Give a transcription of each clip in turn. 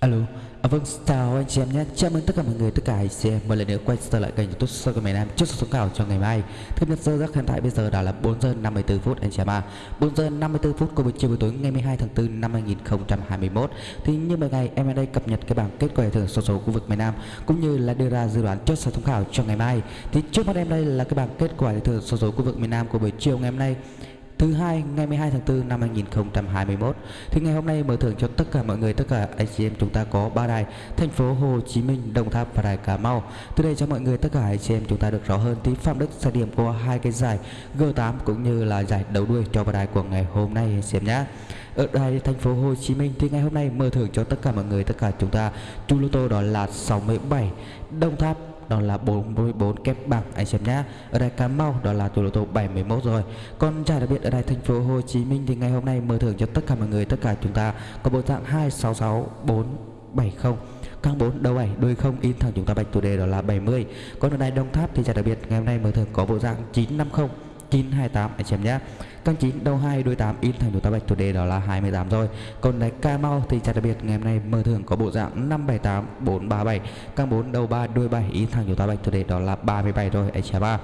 Alo, à, vâng, chào anh chị em nhé. Chào mừng tất cả mọi người, tất cả anh chị em một lần nữa quay trở lại kênh YouTube Soi của miền Nam trước số cảo cho ngày mai. Thấp nhất giờ giấc hiện tại bây giờ đã là 4 giờ 54 phút anh chị em ạ. 4 giờ 54 phút của buổi chiều buổi tối ngày 12 tháng 4 năm 2021. Thì như mọi ngày em ở đây cập nhật cái bảng kết quả thưởng số số khu vực miền Nam cũng như là đưa ra dự đoán trước số thống khảo cho ngày mai. Thì trước mắt em đây là cái bảng kết quả thưởng số số khu vực miền Nam của buổi chiều ngày hôm nay thứ hai, ngày 12 tháng 4 năm 2021 thì ngày hôm nay mở thưởng cho tất cả mọi người, tất cả anh chị em chúng ta có ba đài, thành phố Hồ Chí Minh, Đồng Tháp và đài Cà Mau. Từ đây cho mọi người, tất cả anh chị em chúng ta được rõ hơn tí Phạm Đức sẽ điểm qua hai cái giải G8 cũng như là giải đấu đuôi cho ba đài của ngày hôm nay anh chị em nhé ở đài thành phố Hồ Chí Minh thì ngày hôm nay mở thưởng cho tất cả mọi người, tất cả chúng ta. Chu lô tô đó là 67 Đồng Tháp đó là 44 kép bảng anh xem nhá. Ở đây Cà Mau, đó là tuổi lô tô 71 rồi. Còn giải đặc biệt ở đây thành phố Hồ Chí Minh thì ngày hôm nay mở thưởng cho tất cả mọi người, tất cả chúng ta có bộ dạng 266470 căng 4 đầu 7 đuôi không, in thẳng chúng ta bạch chủ đề, đó là 70 còn ở đây Đồng Tháp thì giải đặc biệt ngày hôm nay mở thưởng có bộ dạng 950 928 anh xem nhé. Căng 9 đầu 2 đuôi 8 in thành thủ tá bạch. Chủ đề đó là 28 rồi. Còn đánh ca Mau thì chặt đặc biệt, ngày hôm nay mở thưởng có bộ dạng 578 437 Căng 4 đầu 3 đuôi 7 in thành thủ tá bạch. Chủ đề đó là 37 rồi, anh xem ba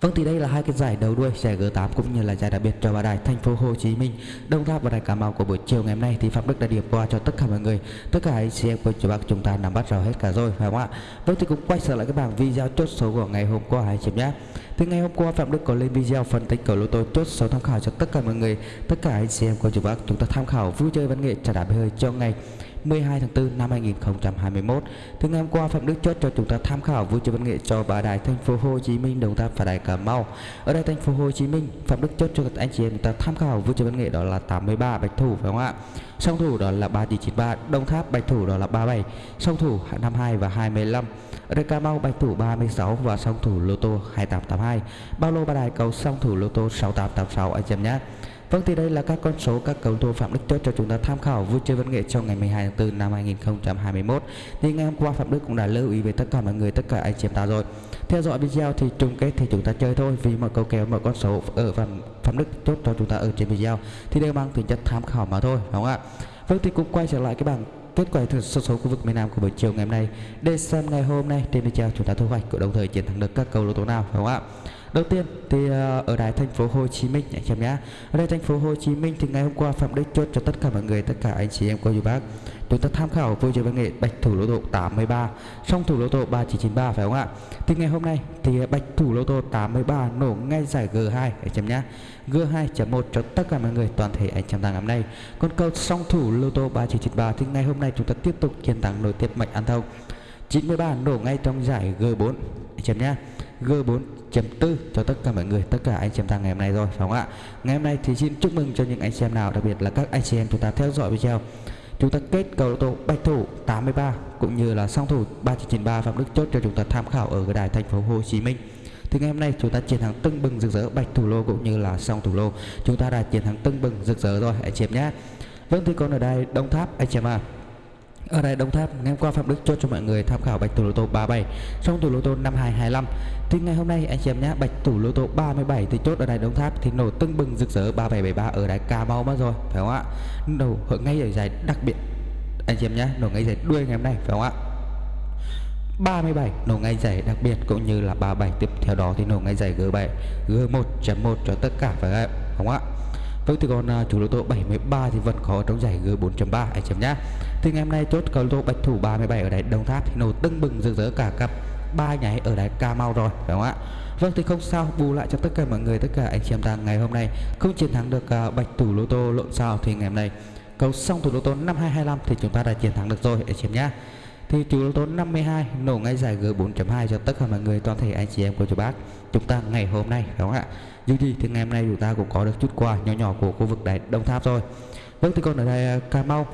Vâng thì đây là hai cái giải đầu đuôi giải G8 cũng như là giải đặc biệt cho ba đài thành phố Hồ Chí Minh, Đông Tháp và đài Cà Mau của buổi chiều ngày hôm nay thì Phạm Đức đã điểm qua cho tất cả mọi người, tất cả anh chị em của chú bác chúng ta nắm bắt rõ hết cả rồi phải không ạ? Vâng thì cũng quay trở lại cái bảng video chốt số của ngày hôm qua hai chị nhé. Từ ngày hôm qua Phạm Đức có lên video phân tích cầu lô tô chốt số tham khảo cho tất cả mọi người, tất cả anh chị em của chú bác chúng ta tham khảo vui chơi văn nghệ trả đạp hơi cho ngày 12 tháng 4 năm 2021. Từ ngày hôm qua Phạm Đức chốt cho chúng ta tham khảo vui chơi văn nghệ cho ba đài thành phố Hồ Chí Minh, Đồng Tháp và đài Cà Mau. Ở đây thành phố Hồ Chí Minh, Phạm Đức chốt cho các anh chị em chúng ta tham khảo vui chơi văn nghệ đó là 83 bạch thủ phải không ạ? Song thủ đó là 3993, Đồng Tháp bạch thủ đó là 37, song thủ 52 và 25. Ở đây Cà Mau bạch thủ 36 và song thủ lô tô 2882. Bao lô ba đài cầu song thủ lô tô 6886 anh chị em nhé. Vâng thì đây là các con số các cầu thủ Phạm Đức chốt cho chúng ta tham khảo vui chơi văn nghệ trong ngày 12 tháng 4 năm 2021. Thì ngày hôm qua Phạm Đức cũng đã lưu ý với tất cả mọi người tất cả anh chị em ta rồi. Theo dõi video thì chung kết thì chúng ta chơi thôi vì mọi câu kéo mọi con số ở Phạm Phạm Đức chốt cho chúng ta ở trên video thì đều mang tính chất tham khảo mà thôi, đúng không ạ? Vâng thì cũng quay trở lại cái bảng kết quả thưởng số số khu vực miền Nam của buổi chiều ngày hôm nay để xem ngày hôm nay trên video chúng ta thu hoạch của đồng thời chiến thắng được các cầu lô tố nào đúng không ạ? Đầu tiên thì ờ, ở đài thành phố Hồ Chí Minh anh em nhé. Ở đây thành phố Hồ Chí Minh thì ngày hôm qua Phạm Đức chốt cho tất cả mọi người, tất cả anh chị em cô chú bác. Chúng ta tham khảo vui chơi văn nghệ bạch thủ lô tô 83, song thủ lô tô 3993 phải không ạ? Thì ngày hôm nay thì bạch thủ lô tô 83 nổ ngay giải G2 anh em nhé. G2.1 cho tất cả mọi người toàn thể anh chị em thắng hôm nay. Còn cầu song thủ lô tô 3993 thì ngày hôm nay chúng ta tiếp tục chiến thắng nối tiếp mạch ăn thông. 93 nổ ngay trong giải G4 anh em nhé. G4.4 cho tất cả mọi người, tất cả anh chị em thằng ngày hôm nay rồi, phải không ạ? Ngày hôm nay thì xin chúc mừng cho những anh chị em nào, đặc biệt là các anh chị em chúng ta theo dõi video. Chúng ta kết cầu lô tô bạch thủ 83 cũng như là song thủ 3993 phạm đức chốt cho chúng ta tham khảo ở cái đài thành phố Hồ Chí Minh. Thì ngày hôm nay chúng ta chiến thắng tưng bừng rực rỡ bạch thủ lô cũng như là song thủ lô. Chúng ta đã chiến thắng tưng bừng rực rỡ rồi, anh chị em nhé. Vâng thì còn ở đây Đông Tháp, anh chị em à ở đây Đồng Tháp, ngày hôm qua Phạm Đức chốt cho mọi người tham khảo bạch thủ lô tô 37 trong thủ lô tô 5225 thì ngày hôm nay anh chị em nhé, bạch thủ lô tô 37 thì chốt ở đài Đồng Tháp thì nổ tưng bừng rực rỡ 3773 ở đài Cà Mau mất rồi, phải không ạ? Nổ ở ngay ở giải đặc biệt, anh chị em nhé, nổ ngay giải đuôi ngày hôm nay, phải không ạ? 37 nổ ngay giải đặc biệt cũng như là 37 tiếp theo đó thì nổ ngay giải G7 G1.1 cho tất cả, phải không ạ? Vâng thì còn uh, chủ lô tô 73 thì vẫn có trong giải G4.3 anh chấm nhá. Thì ngày hôm nay chốt cầu lô tô bạch thủ 37 ở đáy Đồng Tháp thì nổ tưng bừng rực rỡ cả cặp ba nháy ở đáy Cà Mau rồi phải không ạ? Vâng thì không sao bù lại cho tất cả mọi người tất cả anh chị em ta ngày hôm nay không chiến thắng được uh, bạch thủ lô tô lộn sao thì ngày hôm nay cầu xong thủ lô tô 5225 thì chúng ta đã chiến thắng được rồi anh chị em nhá. Thì chủ lô tô 52 nổ ngay giải G4.2 cho tất cả mọi người toàn thể anh chị em của chú bác. Chúng ta ngày hôm nay đúng không ạ? dù gì thì ngày hôm nay chúng ta cũng có được chút quà nhỏ nhỏ của khu vực đại Đông Tháp rồi. Vâng thì còn ở đây à, Cà Mau.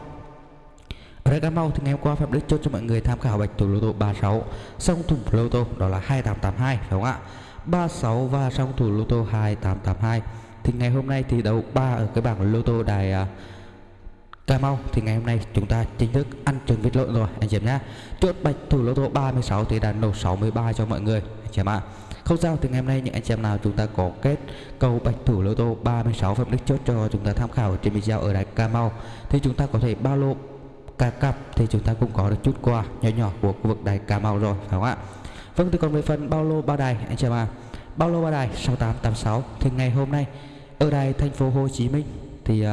Ở đây Cà Mau thì ngày hôm qua Phạm Đức chốt cho mọi người tham khảo bạch thủ lô tô 36 song thủ lô tô đó là 2882 phải không ạ? 36 và song thủ lô tô 2882 thì ngày hôm nay thì đấu 3 ở cái bảng lô tô đài uh, Cà Mau thì ngày hôm nay chúng ta chính thức ăn trứng vịt lộn rồi anh chị em nhá chốt bạch thủ lô tô 36 thì đã nổ 63 cho mọi người anh chị em ạ. Không sao thì ngày hôm nay những anh chị em nào chúng ta có kết cầu bạch thủ lô tô 36 phẩm đức chốt cho chúng ta tham khảo trên video ở đài Cà Mau thì chúng ta có thể bao lô cả cặp thì chúng ta cũng có được chút quà nhỏ nhỏ của khu vực đài Cà Mau rồi phải không ạ? Vâng thì còn về phần bao lô ba đài anh chị em à bao lô ba đài 6886 thì ngày hôm nay ở đài thành phố Hồ Chí Minh thì uh,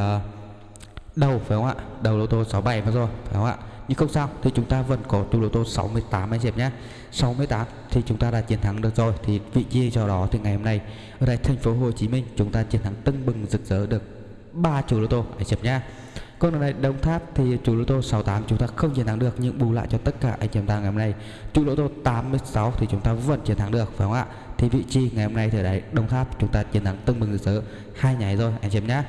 đầu, phải không ạ? Đầu lô tô 67 mà rồi, phải không ạ? Nhưng không sao, thì chúng ta vẫn có chu lô tô 68 anh chị em nhé. 68 thì chúng ta đã chiến thắng được rồi, thì vị trí cho đó thì ngày hôm nay, ở đây thành phố Hồ Chí Minh chúng ta chiến thắng tưng bừng rực rỡ được ba chủ lô tô, anh chị em nhé. Còn ở đây Đồng Tháp thì chủ lô tô 68 chúng ta không chiến thắng được, nhưng bù lại cho tất cả anh chị em ta ngày hôm nay. Chủ lô tô 86 thì chúng ta vẫn chiến thắng được, phải không ạ? Thì vị trí ngày hôm nay thì đấy Đồng Tháp chúng ta chiến thắng tưng bừng rực rỡ hai nhảy rồi, anh chị em nhé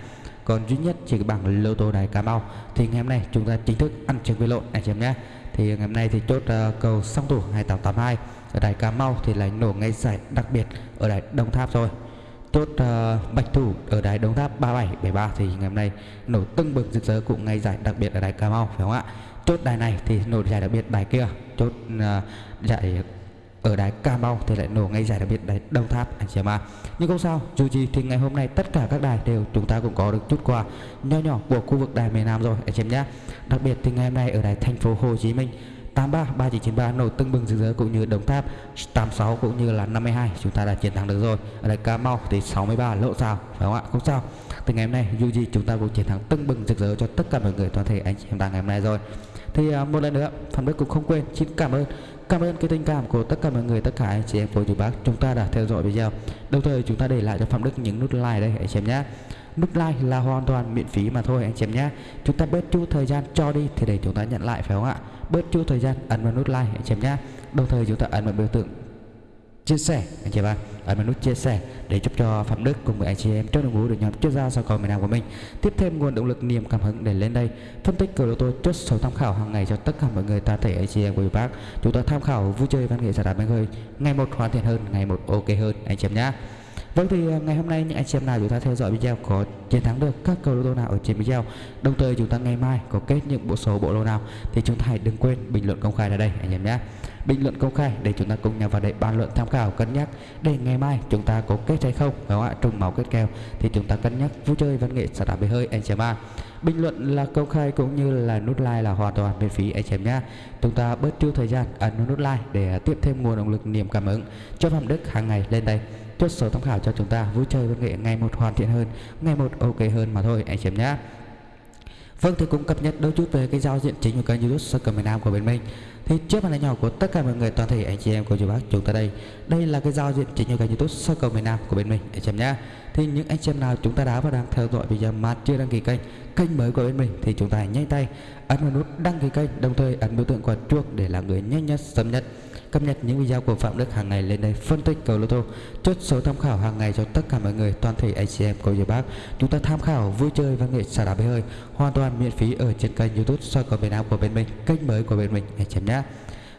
còn duy nhất chỉ cái bảng lô tô đài Cà Mau. Thì ngày hôm nay chúng ta chính thức ăn trứng với lộn anh chị em nhé. Thì ngày hôm nay thì chốt uh, cầu song thủ 2882 ở đài Cà Mau thì lại nổ ngay giải đặc biệt ở đài Đồng Tháp rồi. Chốt uh, bạch thủ ở đài Đồng Tháp 3773 thì ngày hôm nay nổ tưng bừng rực rỡ cũng ngay giải đặc biệt ở đài Cà Mau phải không ạ? Chốt đài này thì nổ giải đặc biệt đài kia. Chốt uh, giải ở đài Cà Mau thì lại nổ ngay giải đặc biệt đài Đồng Tháp, anh chị em ạ. Nhưng không sao, dù gì thì ngày hôm nay tất cả các đài đều chúng ta cũng có được chút quà nho nhỏ của khu vực đài miền Nam rồi, anh chị em nhé. Đặc biệt thì ngày hôm nay ở đài thành phố Hồ Chí Minh 83 3993 nổ tưng bừng rực rỡ cũng như Đồng Tháp 86 cũng như là 52 chúng ta đã chiến thắng được rồi. Ở đài Cà Mau thì 63 lỗ sao phải không ạ? Không sao. Từ ngày hôm nay, dù gì chúng ta cũng chiến thắng tưng bừng rực rỡ cho tất cả mọi người toàn thể anh chị em ta ngày hôm nay rồi. Thì à, một lần nữa Phạm Đức cũng không quên, xin cảm ơn Cảm ơn cái tình cảm của tất cả mọi người, tất cả anh chị em cô chú bác chúng ta đã theo dõi video. Đồng thời chúng ta để lại cho Phạm Đức những nút like đây anh chị em nhé. Nút like là hoàn toàn miễn phí mà thôi anh chị em nhé. Chúng ta bớt chút thời gian cho đi thì để chúng ta nhận lại phải không ạ? Bớt chút thời gian ấn vào nút like anh chị em nhé. Đồng thời chúng ta ấn vào biểu tượng chia sẻ. Anh chị em ấn vào nút chia sẻ để giúp cho Phạm Đức cùng với anh chị em trong đội ngũ được nhóm chuyên gia sau cầu miền Nam của mình tiếp thêm nguồn động lực, niềm cảm hứng để lên đây phân tích cửa lô tô chốt số tham khảo hàng ngày cho tất cả mọi người ta thể anh chị em của bác chúng ta tham khảo vui chơi văn nghệ giải đáp bánh hơi, ngày một hoàn thiện hơn, ngày một ok hơn, anh chị em nhé Vâng thì à, ngày hôm nay những anh chị em nào chúng ta theo dõi video có chiến thắng được các cầu lô tô nào ở trên video, Đồng thời chúng ta ngày mai có kết những bộ số, bộ lô nào thì chúng ta hãy đừng quên bình luận công khai ở đây, anh em nhé bình luận công khai để chúng ta cùng nhau vào đây bàn luận tham khảo, cân nhắc để ngày mai chúng ta có kết hay không. Phải không ạ? Trùng máu kết kèo thì chúng ta cân nhắc. Vui chơi, văn nghệ, xả đá bể hơi, anh chị em bình luận là công khai cũng như là nút like là hoàn toàn miễn phí, anh chị em nhé. Chúng ta bớt tiêu thời gian à, ấn nút like để tiếp thêm nguồn động lực, niềm cảm hứng cho phạm đức hàng ngày lên đây. Chốt số tham khảo cho chúng ta, vui chơi, văn nghệ, ngày một hoàn thiện hơn, ngày một ok hơn mà thôi, anh chị em nhé. Vâng thì cũng cập nhật đôi chút về cái giao diện chính của kênh youtube soccer miền Nam của bên mình thì trước màn hình nhỏ của tất cả mọi người, toàn thể anh chị em cô chú bác chúng ta đây. Đây là cái giao diện chính của kênh youtube sơ cầu miền Nam của bên mình, anh chị em nhé thì những anh chị em nào chúng ta đã và đang theo dõi video mà chưa đăng ký kênh kênh mới của bên mình thì chúng ta hãy nhanh tay ấn vào nút đăng ký kênh, đồng thời ấn biểu tượng quả chuông để là người nhanh nhất, sớm nhất cập nhật những video của Phạm Đức hàng ngày lên đây, phân tích cầu lô tô, chốt số tham khảo hàng ngày cho tất cả mọi người, toàn thể anh chị em cô chú bác chúng ta tham khảo vui chơi văn nghệ xả đá bể hơi, hoàn toàn miễn phí ở trên kênh YouTube soi cầu miền Nam của bên mình, kênh mới của bên mình, anh chị em nhé.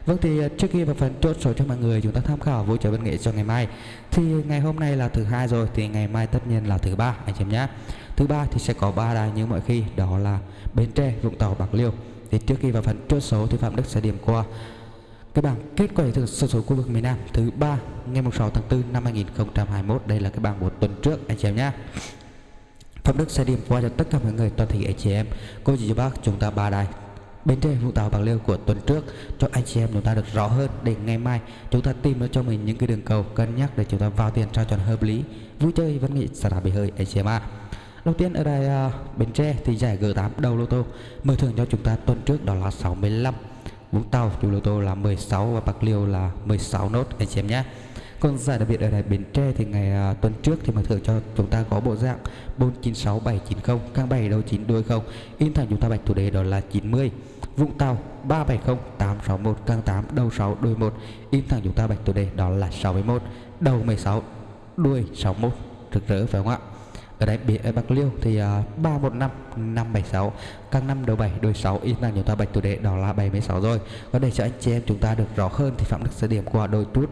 Vâng thì ờ, trước khi vào phần chốt số cho mọi người, chúng ta tham khảo vui chơi văn nghệ cho ngày mai. Thì ngày hôm nay là thứ hai rồi, thì ngày mai tất nhiên là thứ ba, anh chị em nhé. Thứ ba thì sẽ có ba đài như mọi khi, đó là Bến Tre, Vũng Tàu, Bạc Liêu. Thì trước khi vào phần chốt số thì Phạm Đức sẽ điểm qua cái bảng kết quả thực sổ số khu vực miền Nam thứ ba ngày 6 tháng 4 năm 2021 đây là cái bảng một tuần trước anh chị em nhé. Phạm Đức sẽ điểm qua cho tất cả mọi người toàn thể anh chị em. Cô chị bác chúng ta ba đài. Bên Tre Vũng Tàu Bạc Liêu của tuần trước cho anh chị em chúng ta được rõ hơn để ngày mai chúng ta tìm được cho mình những cái đường cầu cân nhắc để chúng ta vào tiền cho chuẩn hợp lý. Vui chơi văn nghệ xả đá bể hơi anh chị em ạ. Đầu tiên ở đây uh, à, Bến Tre thì giải G8 đầu lô tô. Mở thưởng cho chúng ta tuần trước đó là 65 Vũng Tàu chủ lô tô là 16 và Bạc Liêu là 16 nốt anh chị em nhé. Còn giải đặc biệt ở đài Bến Tre thì ngày uh, tuần trước thì mở thưởng cho chúng ta có bộ dạng 496790 càng 7 đầu 9 đuôi 0. in thẳng chúng ta bạch thủ đề đó là 90 Vũng Tàu 370 861 càng 8 đầu 6 đuôi 1 in thẳng chúng ta bạch thủ đề đó là 61 đầu 16 đuôi 61 rực rỡ phải không ạ? Ở đây biển ở Bạc Liêu thì uh, 315 576 các năm đầu 7 đôi 6 in là chúng ta bạch thủ đệ đó là 76 rồi. Có để cho anh chị em chúng ta được rõ hơn thì Phạm Đức sẽ điểm qua đôi chút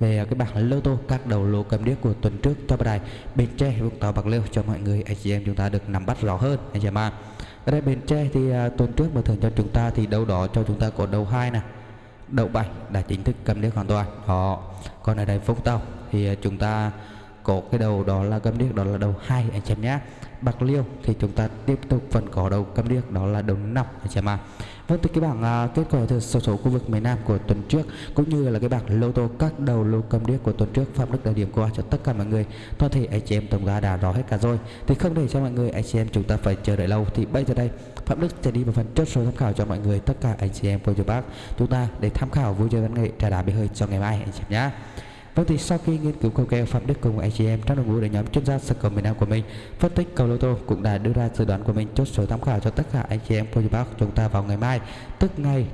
về cái bảng lô tô các đầu lô cầm điếc của tuần trước cho bài Bến Tre Vũng Tàu Bạc Liêu cho mọi người anh chị em chúng ta được nắm bắt rõ hơn anh chị em ạ. Ở đây Bến Tre thì uh, tuần trước mà thường cho chúng ta thì đâu đó cho chúng ta có đầu hai nè đầu bảy đã chính thức cầm điếc hoàn toàn. Họ còn ở đây Vũng Tàu thì uh, chúng ta có cái đầu đó là cầm điếc đó là đầu hai anh chị em nhé. Bạc liêu thì chúng ta tiếp tục vẫn có đầu cầm điếc đó là đầu năm anh chị em ạ. Vâng từ cái bảng uh, kết quả từ số số khu vực miền Nam của tuần trước cũng như là cái bảng lô tô các đầu lô cầm điếc của tuần trước Phạm Đức đã điểm qua cho tất cả mọi người. Toàn thể anh chị em tổng ra đã rõ hết cả rồi. Thì không để cho mọi người anh chị em chúng ta phải chờ đợi lâu. Thì bây giờ đây Phạm Đức sẽ đi vào phần chốt số tham khảo cho mọi người tất cả anh chị em cô chú bác. Chúng ta để tham khảo vui chơi văn nghệ trà đá bể hơi cho ngày mai anh chị em nhé. Vâng thì sau khi nghiên cứu cầu kèo Phạm Đức cùng anh chị em trong đội ngũ để nhóm chuyên gia sơ cầu miền Nam của mình, phân tích cầu lô tô cũng đã đưa ra dự đoán của mình chốt số tham khảo cho tất cả anh chị em cô chú bác chúng ta vào ngày mai, tức ngày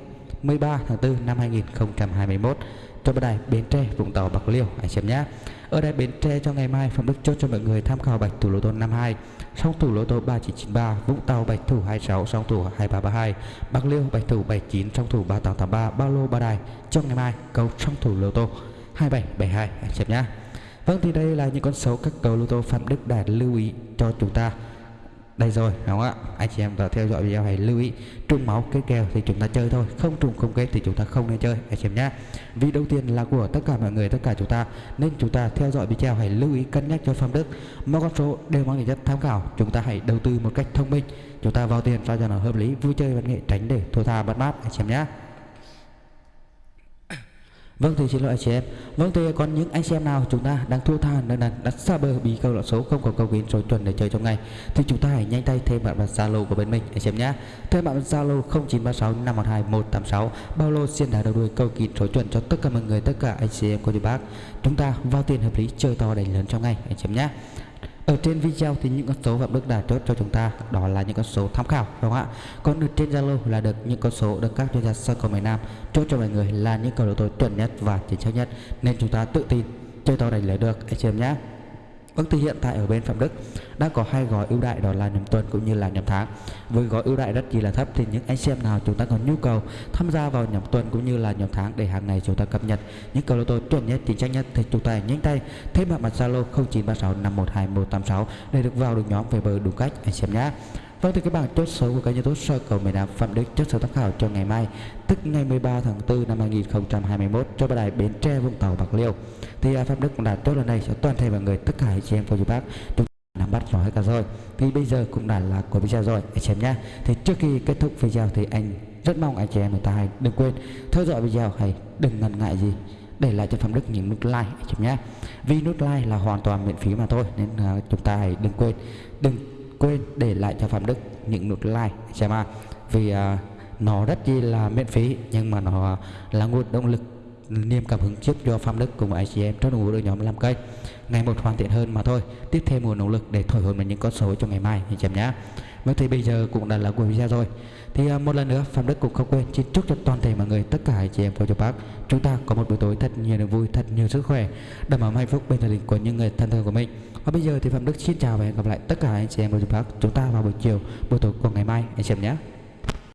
13 tháng 4 năm 2021 cho bài đài Bến Tre, Vũng Tàu, Bạc Liêu, anh chị em nhé. Ở đây Bến Tre cho ngày mai, Phạm Đức chốt cho mọi người tham khảo bạch thủ lô tô 52 song thủ lô tô 3993 Vũng Tàu bạch thủ 26 song thủ 2332 Bạc Liêu bạch thủ 79 song thủ 3883 Bao lô ba đài cho ngày mai, cầu song thủ lô tô. 2772 anh chị em nhé Vâng thì đây là những con số các cầu lô tô Phạm Đức đã lưu ý cho chúng ta. Đây rồi đúng không ạ? Anh chị em đã theo dõi video hãy lưu ý. Trùng máu kết kèo thì chúng ta chơi thôi. Không trùng, không kết thì chúng ta không nên chơi. Anh chị em nhé vì đầu tiên là của tất cả mọi người, tất cả chúng ta, nên chúng ta theo dõi video hãy lưu ý cân nhắc cho Phạm Đức. Mọi con số đều mang tính chất tham khảo. Chúng ta hãy đầu tư một cách thông minh. Chúng ta vào tiền sao cho nó hợp lý, vui chơi văn nghệ tránh để thua tha mất mát anh chị em nhé Vâng thưa xin lỗi anh chị em. Vâng thưa còn những anh chị em nào chúng ta đang thua tha nên là đặt xa bờ bị câu lạc số không có câu kín số chuẩn để chơi trong ngày, thì chúng ta hãy nhanh tay thêm bạn vào Zalo của bên mình, anh chị em nhé. Thêm bạn Zalo 0936 512 186 bao lô xiên đá đầu đuôi câu kín số chuẩn cho tất cả mọi người, tất cả anh chị em cô chú bác. Chúng ta vào tiền hợp lý chơi to đánh lớn trong ngày, anh chị em nhé ở trên video thì những con số Phạm Đức đã chốt cho chúng ta, đó là những con số tham khảo, đúng không ạ? Còn được trên Zalo là được những con số được các chuyên gia sơ cầu miền Nam chốt cho mọi người là những cầu đầu tôi chuẩn nhất và chính xác nhất, nên chúng ta tự tin chơi to đánh lấy được, anh chị em nhé. Vâng thì hiện tại ở bên Phạm Đức đã có hai gói ưu đại đó là nhầm tuần cũng như là nhầm tháng. Với gói ưu đại rất chỉ là thấp thì những anh xem nào chúng ta có nhu cầu tham gia vào nhầm tuần cũng như là nhầm tháng để hàng ngày chúng ta cập nhật những cầu lô tô chuẩn nhất, chính xác nhất thì chúng ta nhanh tay thêm bạn mặt Zalo 0936 512 186 để được vào được nhóm về bờ đủ cách anh xem nhé. Vâng thì các bảng chốt số của kênh youtube Circle cầu miền Nam Phạm Đức, chốt số tham khảo cho ngày mai, tức ngày 13 tháng 4 năm 2021 cho bà đài Bến Tre, Vũng Tàu, Bạc Liêu. Thì à, Phạm Đức cũng đã chốt lần này cho toàn thể mọi người, tất cả anh chị em cô chú bác chúng nắm bắt rõ hết cả rồi. Thì bây giờ cũng đã là của video rồi anh chị em nhé thì trước khi kết thúc video thì anh rất mong anh chị em người ta hãy đừng quên theo dõi video, hay đừng ngần ngại gì để lại cho Phạm Đức những nút like anh chị em nhé vì nút like là hoàn toàn miễn phí mà thôi, nên à, chúng ta hãy đừng quên, đừng quên để lại cho Phạm Đức những nút like xem à. Vì uh, nó rất chi là miễn phí nhưng mà nó là nguồn động lực niềm cảm hứng giúp cho Phạm Đức cùng với icm trong đội nhóm làm cây. Ngày một hoàn thiện hơn mà thôi tiếp thêm nguồn động lực để thổi hồn vào những con số cho ngày mai anh chị em nhé Vâng thì bây giờ cũng đã là cuối video rồi. Thì uh, một lần nữa Phạm Đức cũng không quên xin chúc cho toàn thể mọi người tất cả anh chị em của chú bác Chúng ta có một buổi tối thật nhiều niềm vui, thật nhiều sức khỏe Đảm bảo hạnh phúc bên gia đình của những người thân thương của mình. Và bây giờ thì Phạm Đức xin chào và hẹn gặp lại tất cả anh chị em của chú bác Chúng ta vào buổi chiều, buổi tối của ngày mai. Anh chị em nhé.